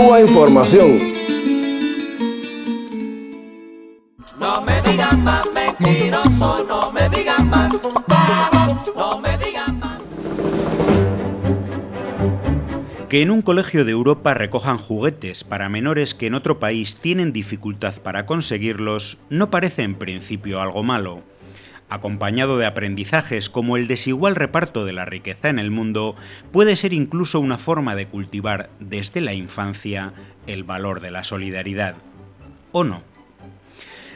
Cuba Información. No me digan más mentiroso, no me digan más, no me digan más. Que en un colegio de Europa recojan juguetes para menores que en otro país tienen dificultad para conseguirlos no parece en principio algo malo acompañado de aprendizajes como el desigual reparto de la riqueza en el mundo, puede ser incluso una forma de cultivar desde la infancia el valor de la solidaridad. ¿O no?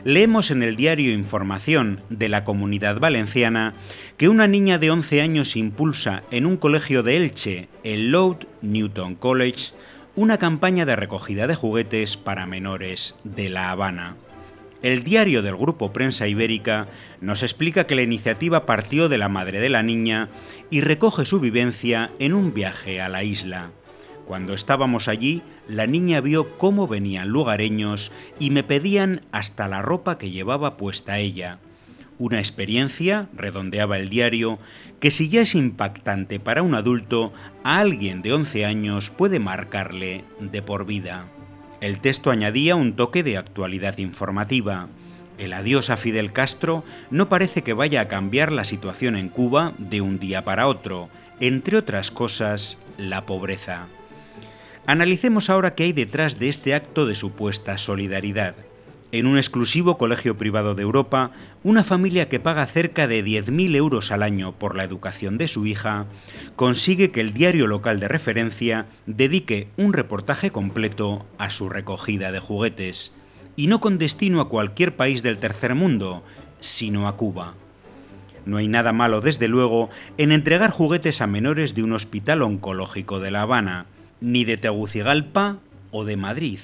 Leemos en el diario Información de la Comunidad Valenciana que una niña de 11 años impulsa en un colegio de Elche, el Loud Newton College, una campaña de recogida de juguetes para menores de La Habana. El diario del Grupo Prensa Ibérica nos explica que la iniciativa partió de la madre de la niña y recoge su vivencia en un viaje a la isla. Cuando estábamos allí, la niña vio cómo venían lugareños y me pedían hasta la ropa que llevaba puesta ella. Una experiencia, redondeaba el diario, que si ya es impactante para un adulto, a alguien de 11 años puede marcarle de por vida. El texto añadía un toque de actualidad informativa. El adiós a Fidel Castro no parece que vaya a cambiar la situación en Cuba de un día para otro, entre otras cosas, la pobreza. Analicemos ahora qué hay detrás de este acto de supuesta solidaridad en un exclusivo colegio privado de Europa, una familia que paga cerca de 10.000 euros al año por la educación de su hija, consigue que el diario local de referencia dedique un reportaje completo a su recogida de juguetes, y no con destino a cualquier país del tercer mundo, sino a Cuba. No hay nada malo, desde luego, en entregar juguetes a menores de un hospital oncológico de La Habana, ni de Tegucigalpa o de Madrid.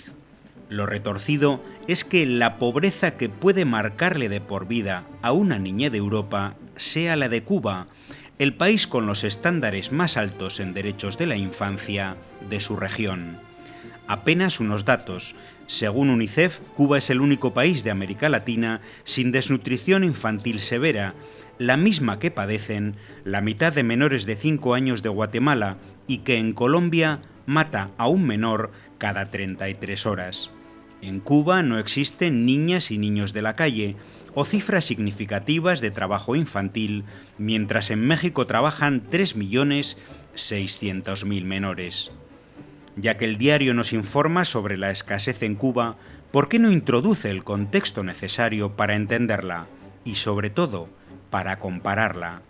Lo retorcido es que la pobreza que puede marcarle de por vida a una niña de Europa sea la de Cuba, el país con los estándares más altos en derechos de la infancia de su región. Apenas unos datos. Según UNICEF, Cuba es el único país de América Latina sin desnutrición infantil severa, la misma que padecen la mitad de menores de 5 años de Guatemala y que en Colombia mata a un menor cada 33 horas. En Cuba no existen niñas y niños de la calle o cifras significativas de trabajo infantil, mientras en México trabajan 3.600.000 menores. Ya que el diario nos informa sobre la escasez en Cuba, ¿por qué no introduce el contexto necesario para entenderla y sobre todo para compararla?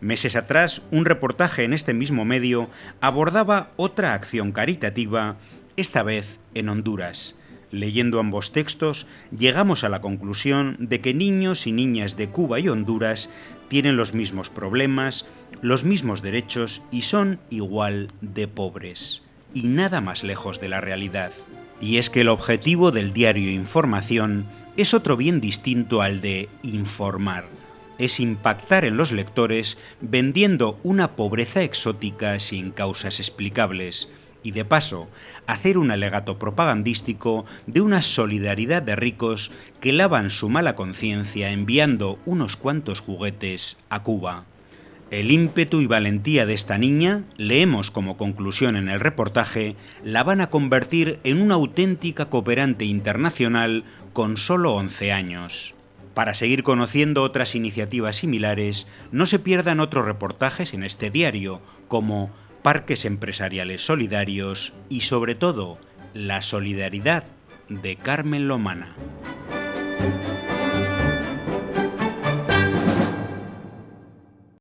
Meses atrás, un reportaje en este mismo medio abordaba otra acción caritativa, esta vez en Honduras Leyendo ambos textos, llegamos a la conclusión de que niños y niñas de Cuba y Honduras tienen los mismos problemas, los mismos derechos y son igual de pobres. Y nada más lejos de la realidad. Y es que el objetivo del diario Información es otro bien distinto al de informar. Es impactar en los lectores vendiendo una pobreza exótica sin causas explicables y de paso hacer un alegato propagandístico de una solidaridad de ricos que lavan su mala conciencia enviando unos cuantos juguetes a Cuba. El ímpetu y valentía de esta niña, leemos como conclusión en el reportaje, la van a convertir en una auténtica cooperante internacional con solo 11 años. Para seguir conociendo otras iniciativas similares, no se pierdan otros reportajes en este diario, como parques empresariales solidarios y sobre todo la solidaridad de Carmen Lomana.